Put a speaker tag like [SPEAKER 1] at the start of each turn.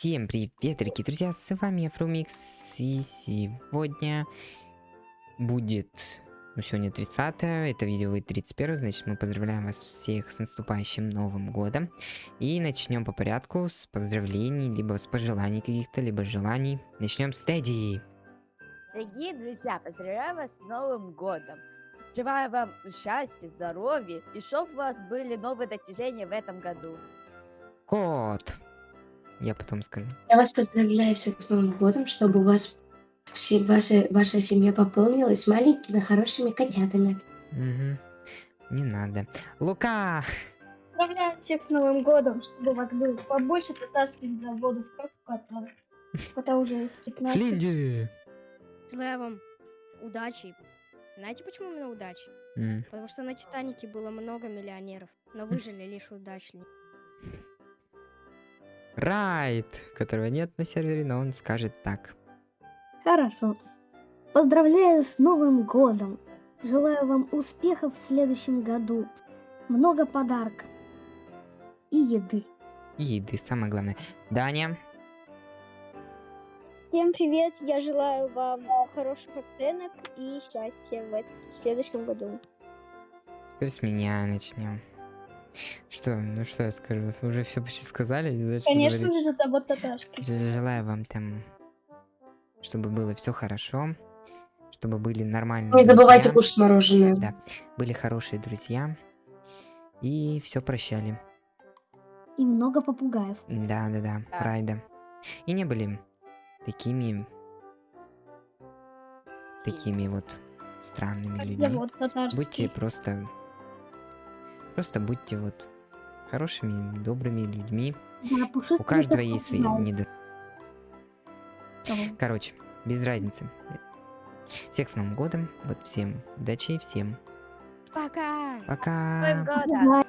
[SPEAKER 1] Всем привет, дорогие друзья, с вами я, Фрумикс, и сегодня будет, ну сегодня 30 это видео будет 31 значит мы поздравляем вас всех с наступающим Новым Годом. И начнем по порядку с поздравлений, либо с пожеланий каких-то, либо желаний. Начнем с Тедди.
[SPEAKER 2] Дорогие друзья, поздравляю вас с Новым годом! Желаю вам счастья, здоровья и чтобы у вас были новые достижения в этом году.
[SPEAKER 1] Кот. Я потом скажу.
[SPEAKER 3] Я вас поздравляю всех с Новым годом, чтобы у вас все, ваша, ваша семья пополнилась маленькими хорошими котятами.
[SPEAKER 1] Угу. Не надо. Лука!
[SPEAKER 4] Поздравляю всех с Новым годом, чтобы у вас было побольше татарских заводов, как у кота. Кота уже их 15.
[SPEAKER 1] Флинди!
[SPEAKER 5] Желаю вам удачи. Знаете, почему именно удачи?
[SPEAKER 1] М,
[SPEAKER 5] Потому что на Титанике было много миллионеров, но выжили лишь удачные.
[SPEAKER 1] Райт, которого нет на сервере, но он скажет так.
[SPEAKER 4] Хорошо. Поздравляю с Новым годом. Желаю вам успехов в следующем году. Много подарков. И еды.
[SPEAKER 1] И еды, самое главное. Даня,
[SPEAKER 6] Всем привет! Я желаю вам хороших оценок и счастья в, в следующем году.
[SPEAKER 1] теперь с меня начнем. Что, ну что я скажу? Уже все почти сказали?
[SPEAKER 4] Конечно
[SPEAKER 1] говорить.
[SPEAKER 4] же, завод татарский.
[SPEAKER 1] Желаю вам там, чтобы было все хорошо, чтобы были нормальные
[SPEAKER 3] Не забывайте
[SPEAKER 1] друзья,
[SPEAKER 3] кушать мороженое.
[SPEAKER 1] Да. были хорошие друзья и все прощали.
[SPEAKER 4] И много попугаев.
[SPEAKER 1] Да, да, да,
[SPEAKER 2] Да.
[SPEAKER 1] Райда. И не были такими, такими вот странными людьми. Будьте просто, просто будьте вот хорошими, добрыми людьми.
[SPEAKER 4] Да,
[SPEAKER 1] У каждого есть свои недостатки. Короче, без разницы. Всех с Новым годом. Вот всем удачи и всем
[SPEAKER 5] Пока!
[SPEAKER 1] пока.